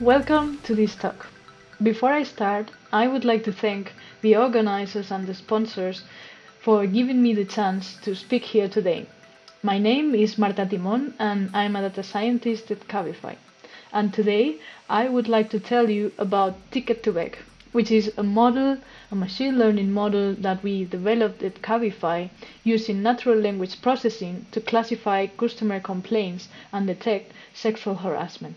Welcome to this talk. Before I start, I would like to thank the organizers and the sponsors for giving me the chance to speak here today. My name is Marta Timon and I'm a data scientist at Cabify. And today I would like to tell you about Ticket2Vec, which is a model, a machine learning model that we developed at Cabify using natural language processing to classify customer complaints and detect sexual harassment.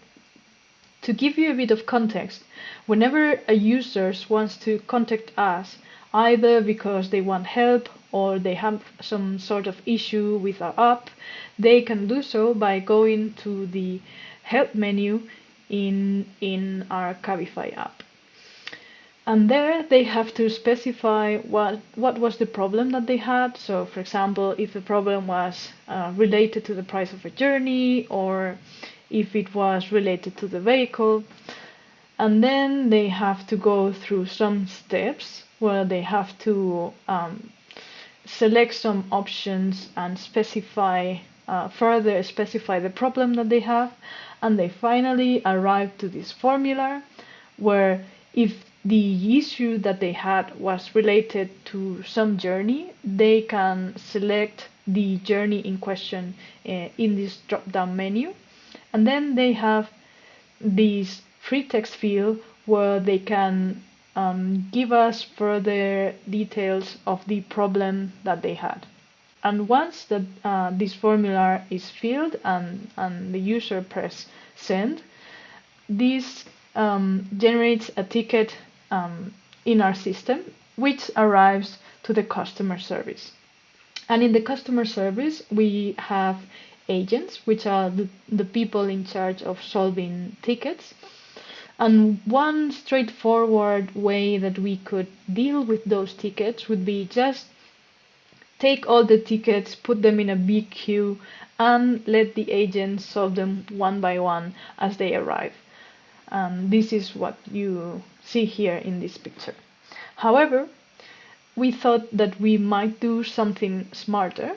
To give you a bit of context, whenever a user wants to contact us, either because they want help or they have some sort of issue with our app, they can do so by going to the help menu in, in our Cabify app. And there they have to specify what, what was the problem that they had. So for example, if the problem was uh, related to the price of a journey or if it was related to the vehicle. And then they have to go through some steps where they have to um, select some options and specify uh, further specify the problem that they have and they finally arrive to this formula where if the issue that they had was related to some journey they can select the journey in question uh, in this drop down menu and then they have this free text field where they can um, give us further details of the problem that they had. And once that uh, this formula is filled and, and the user press send, this um, generates a ticket um, in our system which arrives to the customer service. And in the customer service, we have agents, which are the, the people in charge of solving tickets. And one straightforward way that we could deal with those tickets would be just take all the tickets, put them in a big queue, and let the agents solve them one by one as they arrive. Um, this is what you see here in this picture. However, we thought that we might do something smarter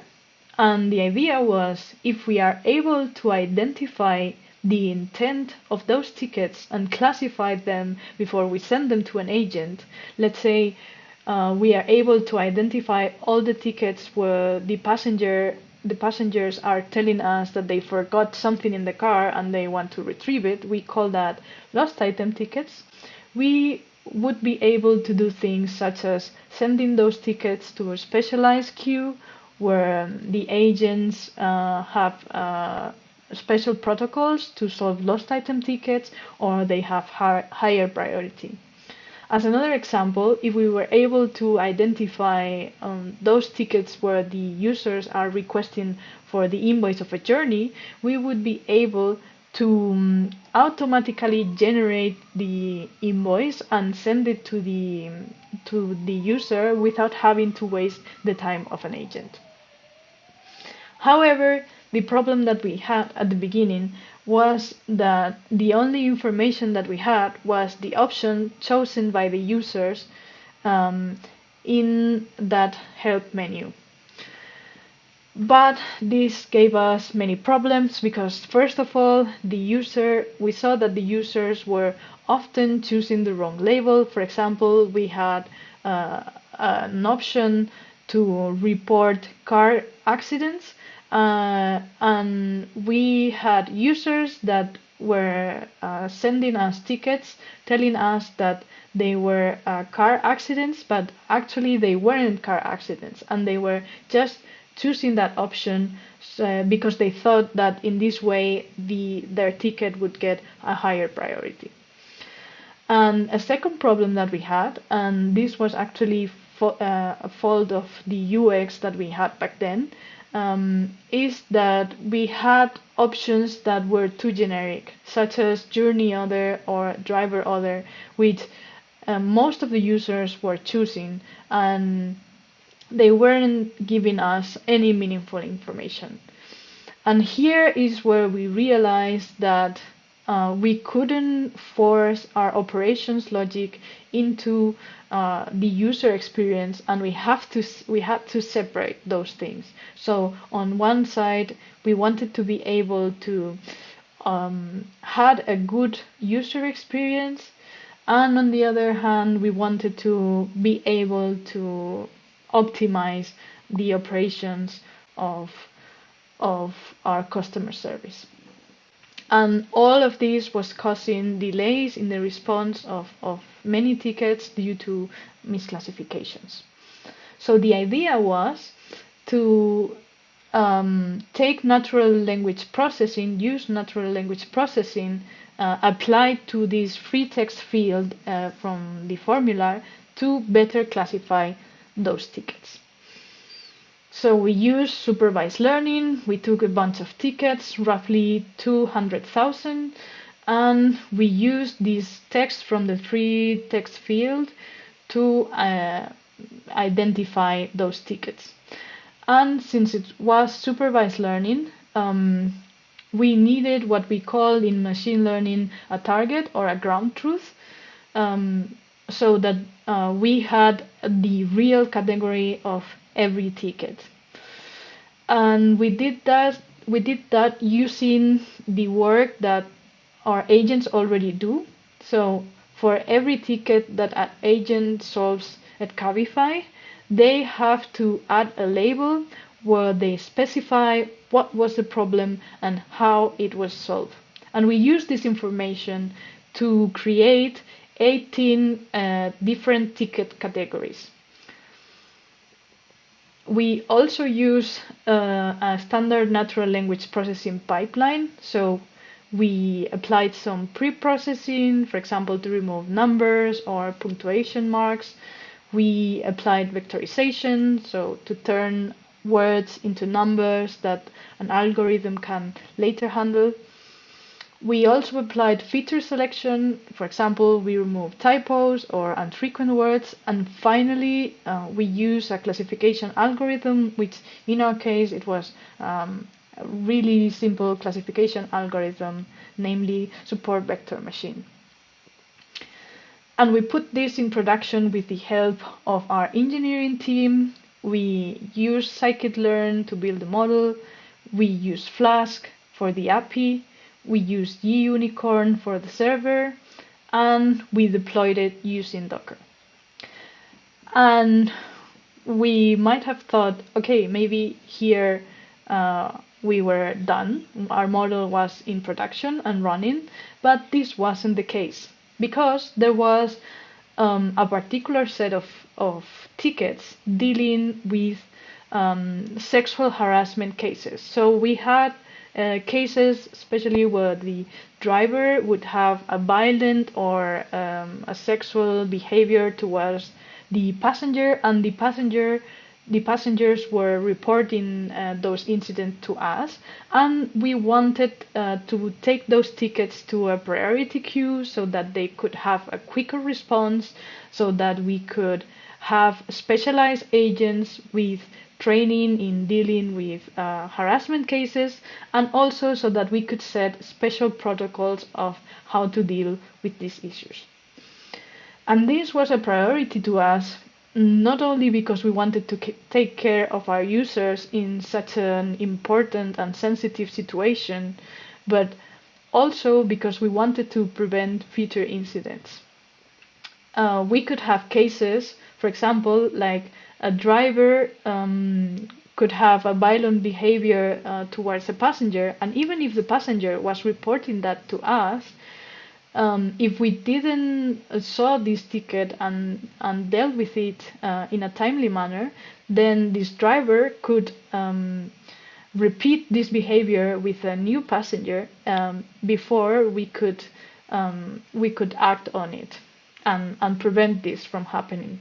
and the idea was if we are able to identify the intent of those tickets and classify them before we send them to an agent, let's say uh, we are able to identify all the tickets where the passenger the passengers are telling us that they forgot something in the car and they want to retrieve it, we call that lost item tickets. We would be able to do things such as sending those tickets to a specialized queue where the agents uh, have uh, special protocols to solve lost item tickets or they have higher priority. As another example, if we were able to identify um, those tickets where the users are requesting for the invoice of a journey, we would be able to um, automatically generate the invoice and send it to the to the user without having to waste the time of an agent. However, the problem that we had at the beginning was that the only information that we had was the option chosen by the users um, in that help menu. But this gave us many problems because first of all, the user, we saw that the users were often choosing the wrong label. For example, we had uh, an option to report car accidents uh, and we had users that were uh, sending us tickets telling us that they were uh, car accidents, but actually they weren't car accidents, and they were just choosing that option uh, because they thought that in this way the their ticket would get a higher priority. And a second problem that we had, and this was actually uh, a fault of the UX that we had back then, um, is that we had options that were too generic, such as journey order or driver order, which uh, most of the users were choosing, and they weren't giving us any meaningful information. And here is where we realized that uh, we couldn't force our operations logic into uh, the user experience and we have to we had to separate those things so on one side we wanted to be able to um, had a good user experience, and on the other hand, we wanted to be able to optimize the operations of of our customer service. And all of this was causing delays in the response of, of many tickets due to misclassifications. So the idea was to um, take natural language processing, use natural language processing uh, applied to this free text field uh, from the formula to better classify those tickets. So we used supervised learning. We took a bunch of tickets, roughly 200,000, and we used this text from the free text field to uh, identify those tickets. And since it was supervised learning, um, we needed what we call in machine learning a target or a ground truth, um, so that uh, we had the real category of every ticket. And we did that we did that using the work that our agents already do. So for every ticket that an agent solves at Cabify, they have to add a label where they specify what was the problem and how it was solved. And we use this information to create 18 uh, different ticket categories. We also use uh, a standard natural language processing pipeline. So we applied some pre-processing, for example, to remove numbers or punctuation marks. We applied vectorization, so to turn words into numbers that an algorithm can later handle. We also applied feature selection. For example, we removed typos or unfrequent words. And finally, uh, we use a classification algorithm, which in our case, it was um, a really simple classification algorithm, namely support vector machine. And we put this in production with the help of our engineering team. We use scikit-learn to build the model. We use Flask for the API we used Gunicorn for the server and we deployed it using Docker. And we might have thought, okay, maybe here uh, we were done, our model was in production and running, but this wasn't the case because there was um, a particular set of, of tickets dealing with um, sexual harassment cases. So we had uh, cases, especially where the driver would have a violent or um, a sexual behavior towards the passenger, and the passenger the passengers were reporting uh, those incidents to us, and we wanted uh, to take those tickets to a priority queue so that they could have a quicker response, so that we could have specialized agents with training in dealing with uh, harassment cases, and also so that we could set special protocols of how to deal with these issues. And this was a priority to us, not only because we wanted to take care of our users in such an important and sensitive situation, but also because we wanted to prevent future incidents. Uh, we could have cases, for example, like a driver um, could have a violent behavior uh, towards a passenger, and even if the passenger was reporting that to us, um, if we didn't uh, saw this ticket and and dealt with it uh, in a timely manner, then this driver could um, repeat this behavior with a new passenger um, before we could um, we could act on it and and prevent this from happening.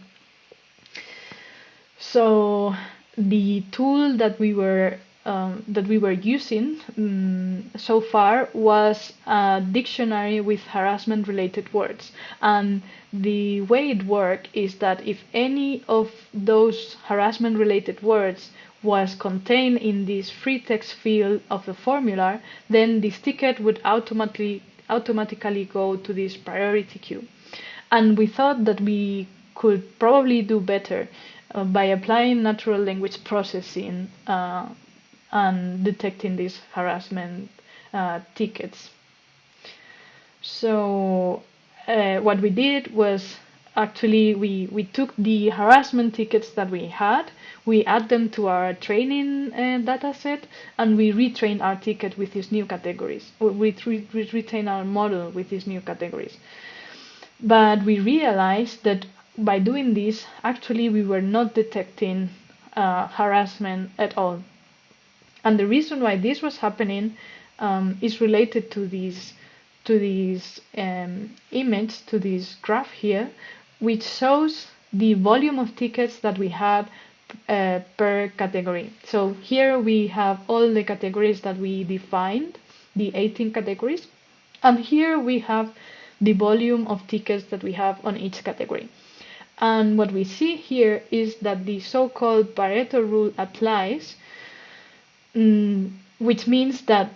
So the tool that we were um, that we were using um, so far was a dictionary with harassment related words. And the way it worked is that if any of those harassment related words was contained in this free text field of the formula, then this ticket would automatically automatically go to this priority queue. And we thought that we could probably do better uh, by applying natural language processing uh, and detecting these harassment uh, tickets. So uh, what we did was actually we, we took the harassment tickets that we had, we add them to our training uh, data set, and we retrain our ticket with these new categories. We, re retrain our model with these new categories. But we realized that by doing this, actually we were not detecting uh, harassment at all. And the reason why this was happening um, is related to these to this um, image, to this graph here, which shows the volume of tickets that we had uh, per category. So here we have all the categories that we defined, the 18 categories, and here we have the volume of tickets that we have on each category. And what we see here is that the so-called Pareto rule applies, mm, which means that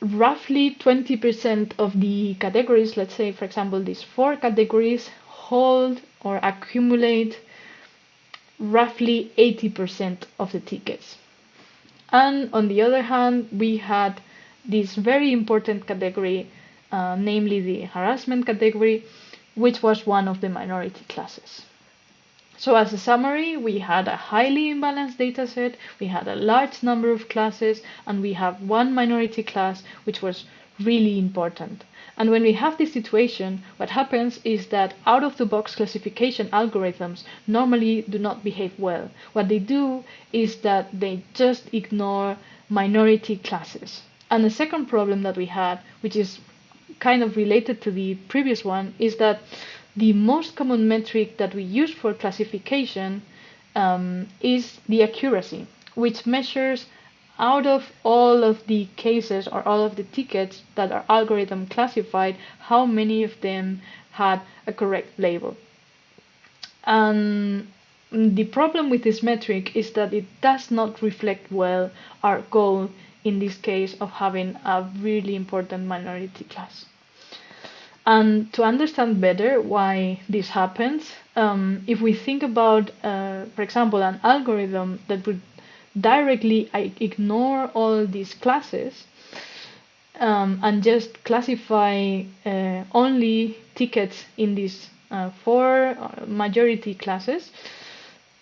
roughly 20% of the categories, let's say, for example, these four categories, hold or accumulate roughly 80% of the tickets. And on the other hand, we had this very important category, uh, namely the harassment category, which was one of the minority classes. So as a summary, we had a highly imbalanced dataset, we had a large number of classes, and we have one minority class, which was really important. And when we have this situation, what happens is that out of the box classification algorithms normally do not behave well. What they do is that they just ignore minority classes. And the second problem that we had, which is kind of related to the previous one, is that the most common metric that we use for classification um, is the accuracy, which measures out of all of the cases or all of the tickets that our algorithm classified, how many of them had a correct label. And the problem with this metric is that it does not reflect well our goal in this case of having a really important minority class. And to understand better why this happens, um, if we think about, uh, for example, an algorithm that would directly ignore all these classes um, and just classify uh, only tickets in these uh, four uh, majority classes.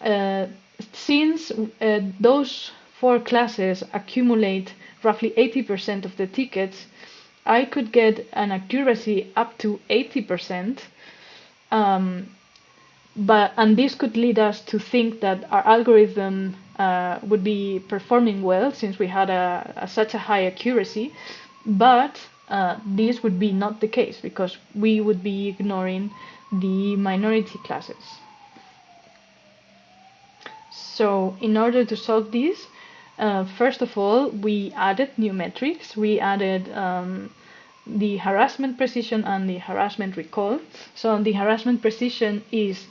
Uh, since uh, those four classes accumulate roughly 80% of the tickets, I could get an accuracy up to 80%. Um, but and this could lead us to think that our algorithm uh, would be performing well since we had a, a such a high accuracy, but uh, this would be not the case because we would be ignoring the minority classes. So in order to solve this, uh, first of all, we added new metrics. We added um, the harassment precision and the harassment recall. So the harassment precision is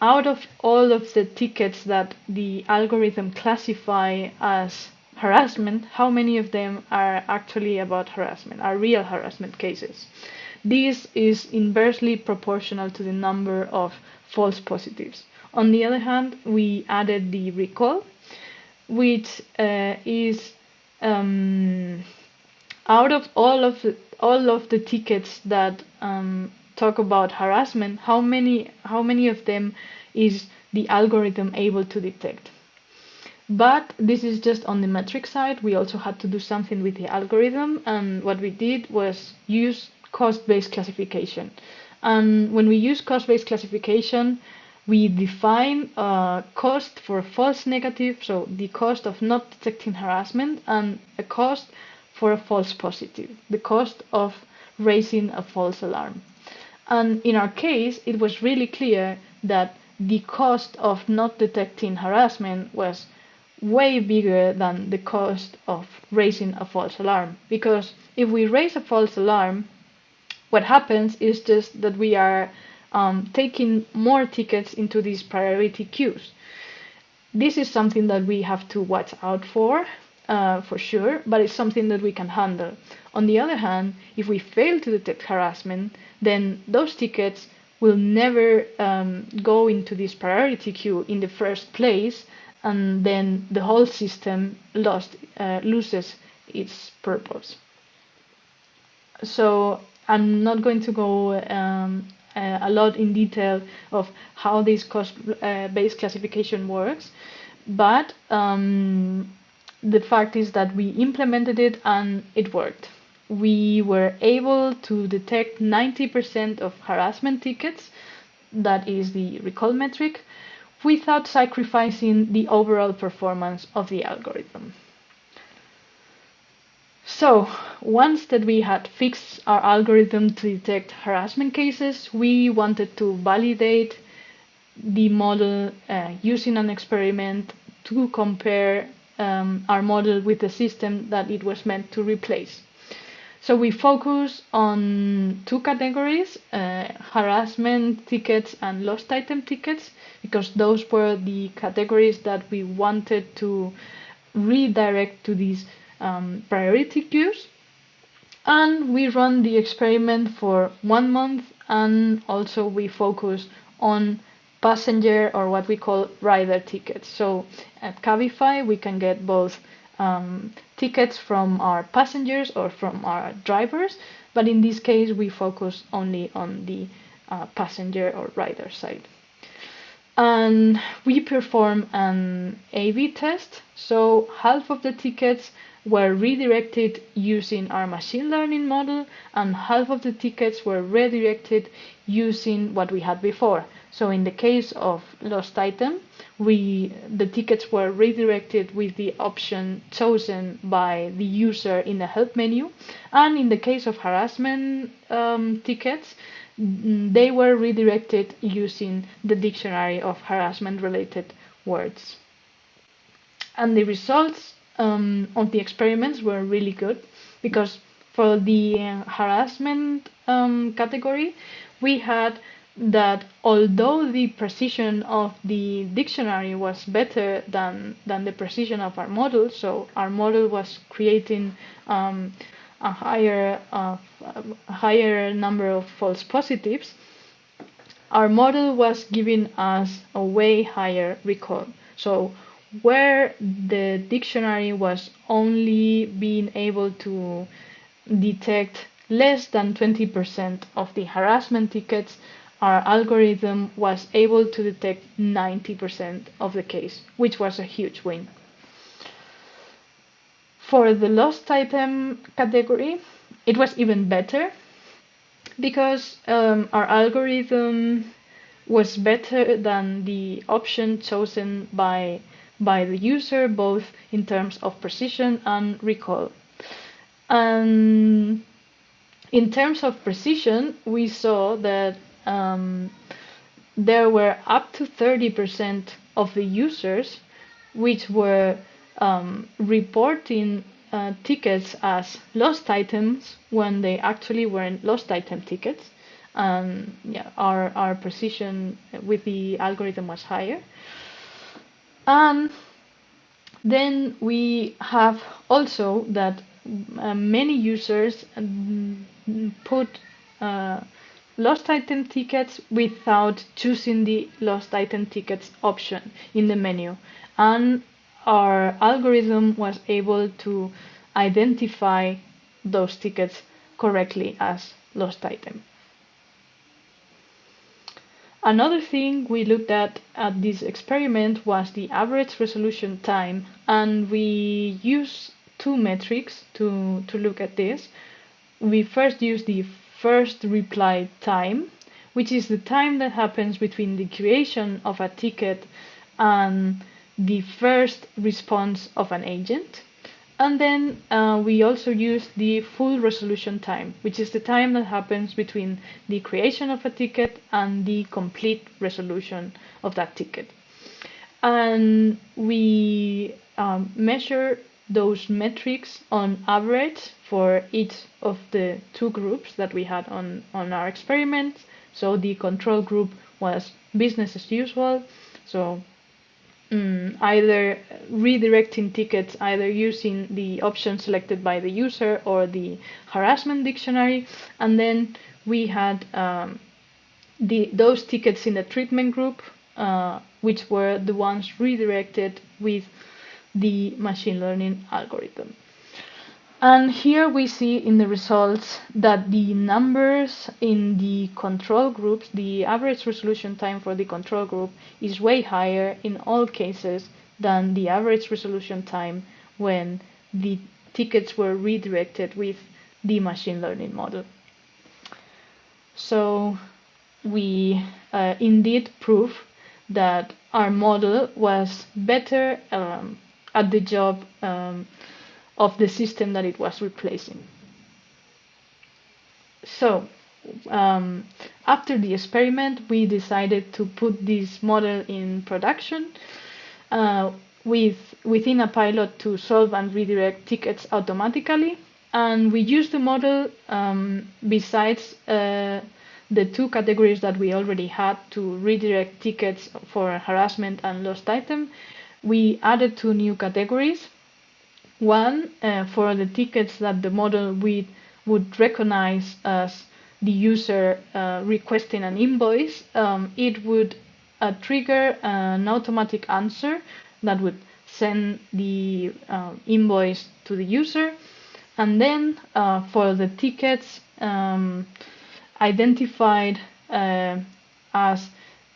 out of all of the tickets that the algorithm classify as harassment, how many of them are actually about harassment, are real harassment cases? This is inversely proportional to the number of false positives. On the other hand, we added the recall, which uh, is um, out of all of all of the tickets that um, talk about harassment, how many how many of them is the algorithm able to detect? But this is just on the metric side. We also had to do something with the algorithm, and what we did was use cost-based classification. And when we use cost-based classification, we define a cost for false negative, so the cost of not detecting harassment, and a cost for a false positive, the cost of raising a false alarm. And in our case, it was really clear that the cost of not detecting harassment was way bigger than the cost of raising a false alarm. Because if we raise a false alarm, what happens is just that we are um, taking more tickets into these priority queues. This is something that we have to watch out for, uh, for sure, but it's something that we can handle. On the other hand, if we fail to detect harassment, then those tickets will never um, go into this priority queue in the first place, and then the whole system lost uh, loses its purpose. so I'm not going to go um, a lot in detail of how this cost-based classification works, but um, the fact is that we implemented it and it worked. We were able to detect 90% of harassment tickets, that is the recall metric, without sacrificing the overall performance of the algorithm. So once that we had fixed our algorithm to detect harassment cases, we wanted to validate the model uh, using an experiment to compare um, our model with the system that it was meant to replace. So we focus on two categories, uh, harassment tickets and lost item tickets, because those were the categories that we wanted to redirect to these um, priority queues. And we run the experiment for one month and also we focus on passenger or what we call rider tickets. So at Cabify, we can get both um, tickets from our passengers or from our drivers, but in this case, we focus only on the uh, passenger or rider side. And we perform an A-B test. So half of the tickets were redirected using our machine learning model and half of the tickets were redirected using what we had before. So in the case of lost item, we the tickets were redirected with the option chosen by the user in the help menu. And in the case of harassment um, tickets, they were redirected using the dictionary of harassment related words. And the results um, of the experiments were really good because for the harassment um, category, we had that although the precision of the dictionary was better than, than the precision of our model, so our model was creating um, a higher a higher number of false positives, our model was giving us a way higher recall. So where the dictionary was only being able to detect less than 20% of the harassment tickets, our algorithm was able to detect 90% of the case, which was a huge win. For the lost item category, it was even better because um, our algorithm was better than the option chosen by by the user, both in terms of precision and recall. And in terms of precision, we saw that um, there were up to 30% of the users which were um, reporting uh, tickets as lost items when they actually weren't lost item tickets. And yeah, our, our precision with the algorithm was higher. And then we have also that uh, many users um, put uh, lost item tickets without choosing the lost item tickets option in the menu. And our algorithm was able to identify those tickets correctly as lost item. Another thing we looked at at this experiment was the average resolution time and we used two metrics to, to look at this. We first used the first reply time, which is the time that happens between the creation of a ticket and the first response of an agent. And then uh, we also use the full resolution time, which is the time that happens between the creation of a ticket and the complete resolution of that ticket. And we um, measure those metrics on average for each of the two groups that we had on, on our experiment. So the control group was business as usual, so mm, either redirecting tickets either using the option selected by the user or the harassment dictionary. And then we had um, the those tickets in the treatment group uh, which were the ones redirected with the machine learning algorithm And here we see in the results that the numbers in the control groups, the average resolution time for the control group is way higher in all cases than the average resolution time when the tickets were redirected with the machine learning model. So we uh, indeed prove that our model was better um, at the job um, of the system that it was replacing. So, um, after the experiment, we decided to put this model in production uh, with within a pilot to solve and redirect tickets automatically. And we used the model um, besides uh, the two categories that we already had to redirect tickets for harassment and lost item. We added two new categories one, uh, for the tickets that the model would, would recognize as the user uh, requesting an invoice, um, it would uh, trigger an automatic answer that would send the uh, invoice to the user. And then uh, for the tickets um, identified uh, as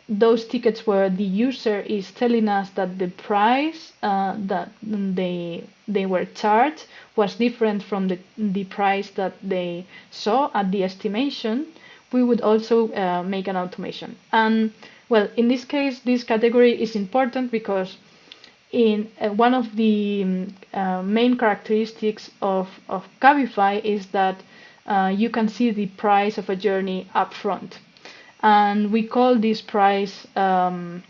those tickets where the user is telling us that the price uh, that they they were charged was different from the the price that they saw at the estimation, we would also uh, make an automation. And well, in this case, this category is important because in uh, one of the um, uh, main characteristics of of Cabify is that uh, you can see the price of a journey up front and we call this price um,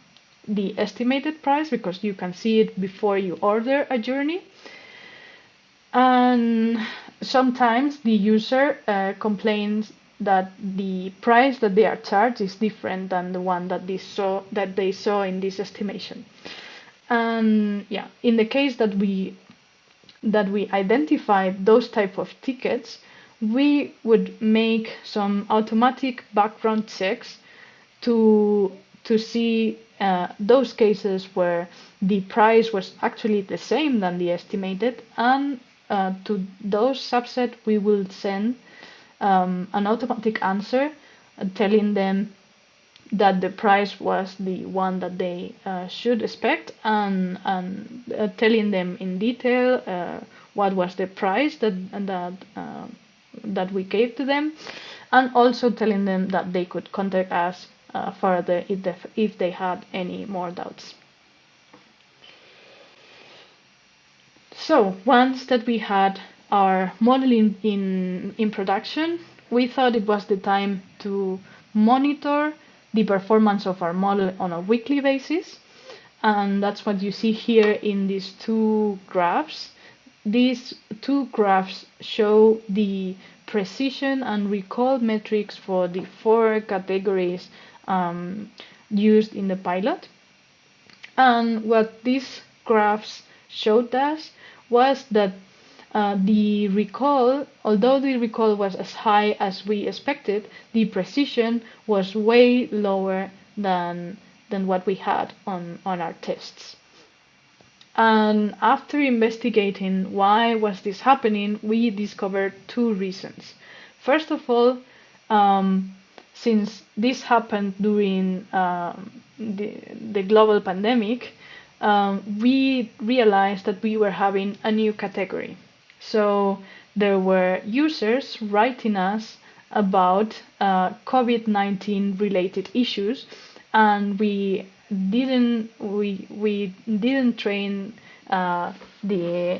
the estimated price because you can see it before you order a journey. And sometimes the user uh, complains that the price that they are charged is different than the one that they saw that they saw in this estimation. And yeah in the case that we that we identify those type of tickets we would make some automatic background checks to to see uh, those cases where the price was actually the same than the estimated and uh, to those subset we will send um, an automatic answer uh, telling them that the price was the one that they uh, should expect and, and uh, telling them in detail uh, what was the price that that that we gave to them, and also telling them that they could contact us uh, further if they, if they had any more doubts. So once that we had our modeling in, in production, we thought it was the time to monitor the performance of our model on a weekly basis. And that's what you see here in these two graphs. These two graphs show the precision and recall metrics for the four categories um, used in the pilot. And what these graphs showed us was that uh, the recall, although the recall was as high as we expected, the precision was way lower than than what we had on, on our tests. And after investigating why was this happening, we discovered two reasons. First of all, um, since this happened during um, the, the global pandemic, um, we realized that we were having a new category. So there were users writing us about uh, COVID-19 related issues, and we didn't we we didn't train uh, the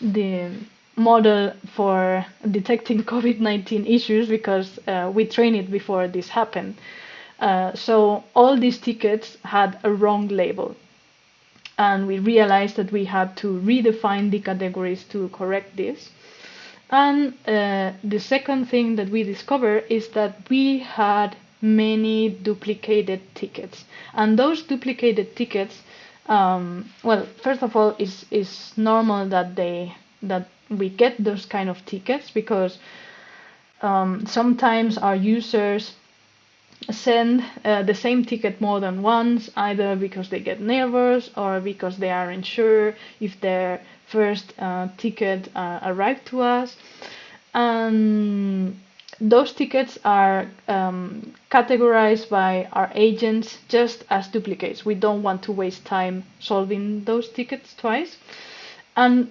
the model for detecting COVID-19 issues because uh, we trained it before this happened. Uh, so all these tickets had a wrong label. And we realized that we had to redefine the categories to correct this. And uh, the second thing that we discovered is that we had many duplicated tickets. And those duplicated tickets, um, well, first of all, is is normal that they that we get those kind of tickets because um, sometimes our users send uh, the same ticket more than once, either because they get nervous or because they aren't sure if their first uh, ticket uh, arrived to us. And those tickets are um, categorized by our agents just as duplicates. We don't want to waste time solving those tickets twice. And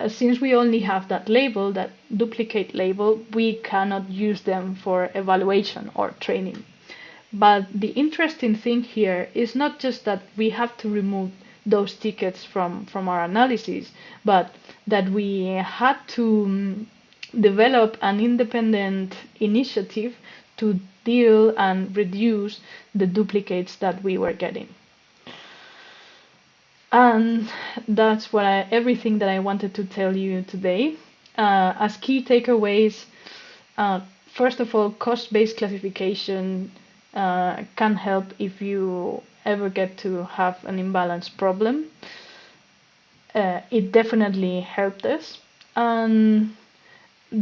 uh, since we only have that label, that duplicate label, we cannot use them for evaluation or training. But the interesting thing here is not just that we have to remove those tickets from, from our analysis, but that we had to um, develop an independent initiative to deal and reduce the duplicates that we were getting. And that's what I, everything that I wanted to tell you today. Uh, as key takeaways, uh, first of all, cost-based classification uh, can help if you ever get to have an imbalance problem. Uh, it definitely helped us. And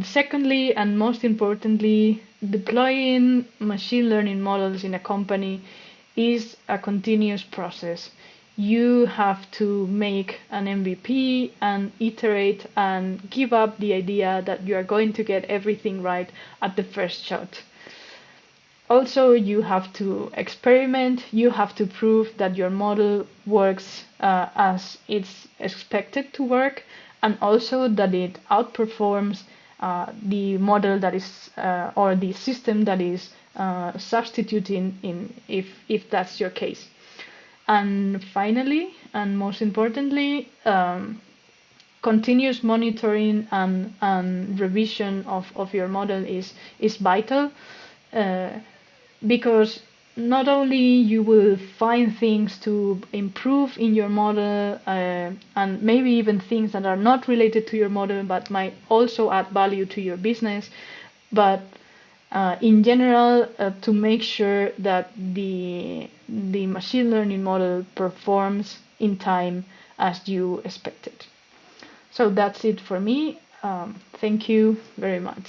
secondly, and most importantly, deploying machine learning models in a company is a continuous process you have to make an MVP and iterate and give up the idea that you are going to get everything right at the first shot. Also, you have to experiment, you have to prove that your model works uh, as it's expected to work, and also that it outperforms uh, the model that is, uh, or the system that is uh, substituting in if, if that's your case. And finally, and most importantly, um, continuous monitoring and, and revision of, of your model is, is vital uh, because not only you will find things to improve in your model uh, and maybe even things that are not related to your model but might also add value to your business but uh, in general uh, to make sure that the the machine learning model performs in time as you expected. So that's it for me. Um, thank you very much.